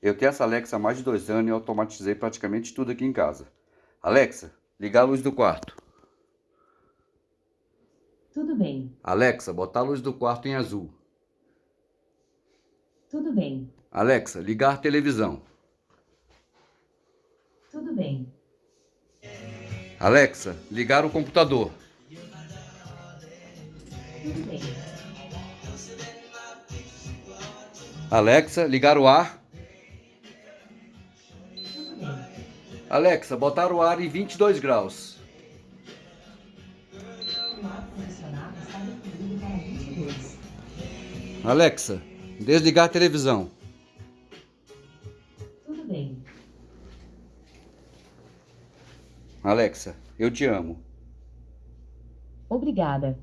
Eu tenho essa Alexa há mais de dois anos e automatizei praticamente tudo aqui em casa. Alexa, ligar a luz do quarto. Tudo bem. Alexa, botar a luz do quarto em azul. Tudo bem. Alexa, ligar a televisão. Tudo bem. Alexa, ligar o computador. Tudo bem. Alexa, ligar o ar. Alexa, botar o ar em 22 graus. O ar-condicionado está definido para 22. Alexa, desligar a televisão. Tudo bem. Alexa, eu te amo. Obrigada.